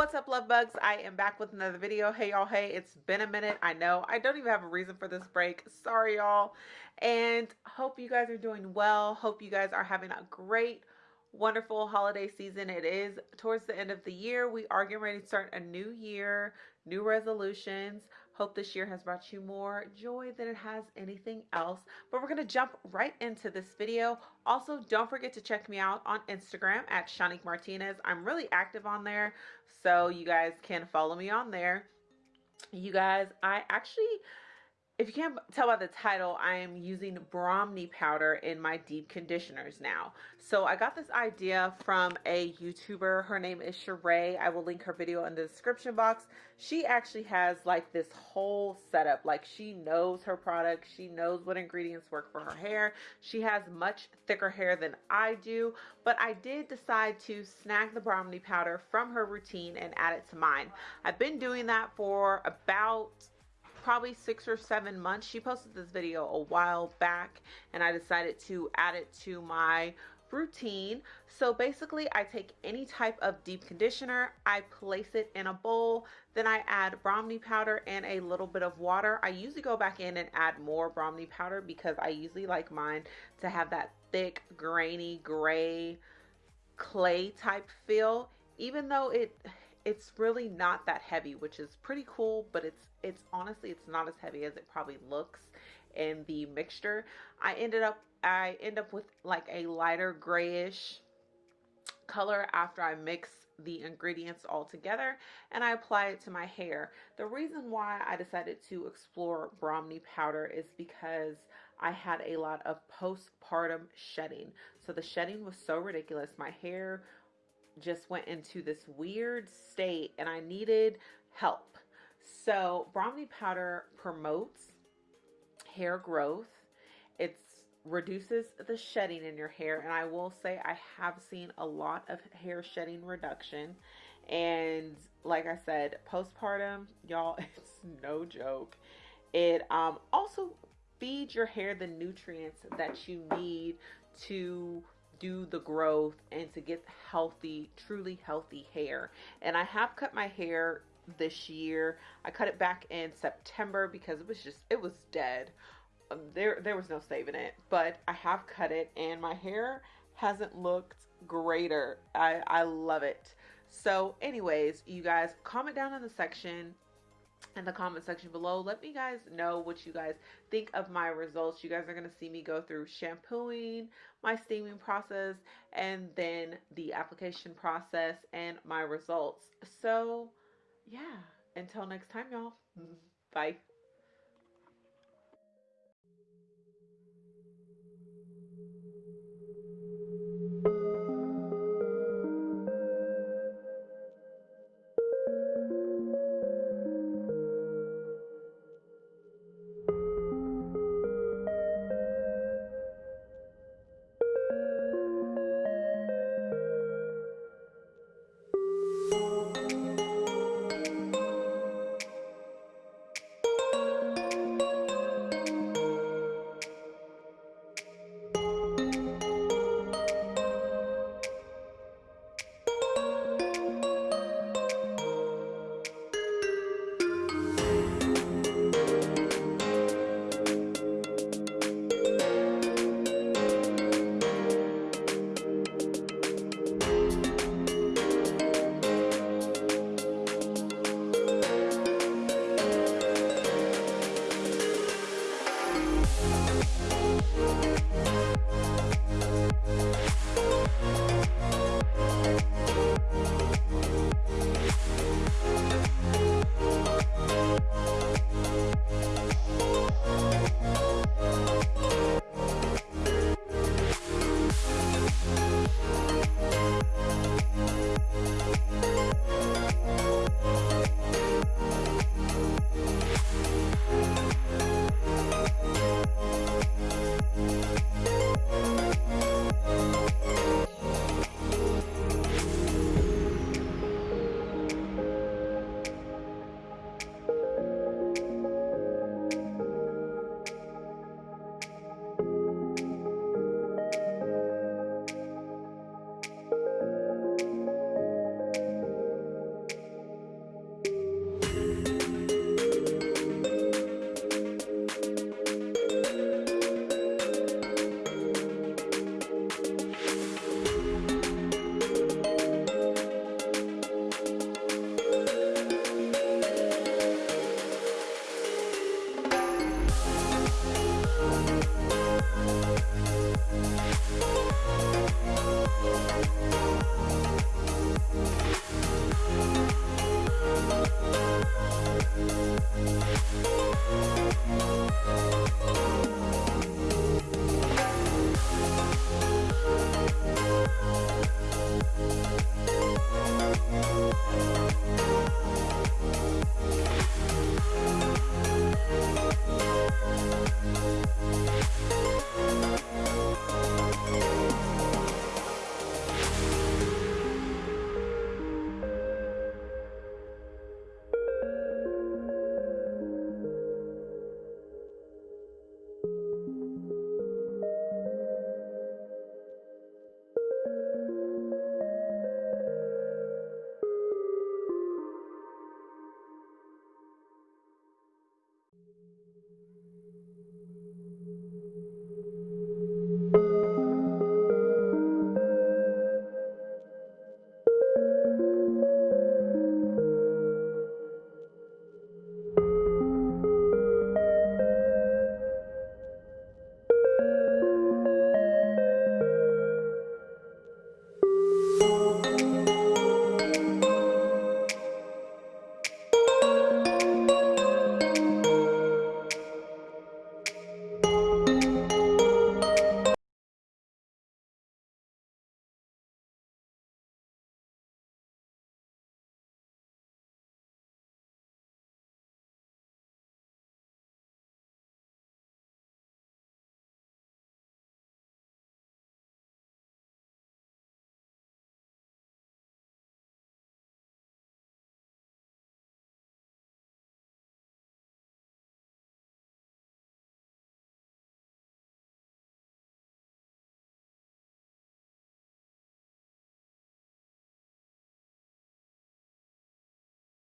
What's up, love bugs? I am back with another video. Hey, y'all. Hey, it's been a minute. I know. I don't even have a reason for this break. Sorry, y'all. And hope you guys are doing well. Hope you guys are having a great wonderful holiday season. It is towards the end of the year. We are getting ready to start a new year, new resolutions. Hope this year has brought you more joy than it has anything else. But we're going to jump right into this video. Also, don't forget to check me out on Instagram at Shanique Martinez. I'm really active on there, so you guys can follow me on there. You guys, I actually if you can't tell by the title, I am using Brahmi powder in my deep conditioners now. So I got this idea from a YouTuber. Her name is Sheree. I will link her video in the description box. She actually has like this whole setup. Like she knows her product. She knows what ingredients work for her hair. She has much thicker hair than I do. But I did decide to snag the Brahmi powder from her routine and add it to mine. I've been doing that for about probably six or seven months. She posted this video a while back and I decided to add it to my routine. So basically I take any type of deep conditioner, I place it in a bowl, then I add Brahmi powder and a little bit of water. I usually go back in and add more Brahmi powder because I usually like mine to have that thick, grainy, gray, clay type feel. Even though it it's really not that heavy which is pretty cool but it's it's honestly it's not as heavy as it probably looks in the mixture i ended up i end up with like a lighter grayish color after i mix the ingredients all together and I apply it to my hair. The reason why I decided to explore Brahmi powder is because I had a lot of postpartum shedding. So the shedding was so ridiculous. My hair just went into this weird state and I needed help. So Brahmi powder promotes hair growth. It reduces the shedding in your hair. And I will say I have seen a lot of hair shedding reduction. And like I said, postpartum, y'all, it's no joke. It um, also feeds your hair the nutrients that you need to do the growth and to get healthy, truly healthy hair. And I have cut my hair this year. I cut it back in September because it was just, it was dead. Um, there, there was no saving it, but I have cut it and my hair hasn't looked greater. I, I love it. So anyways, you guys comment down in the section in the comment section below. Let me guys know what you guys think of my results. You guys are going to see me go through shampooing, my steaming process, and then the application process and my results. So yeah, until next time, y'all. Bye. We'll be right back.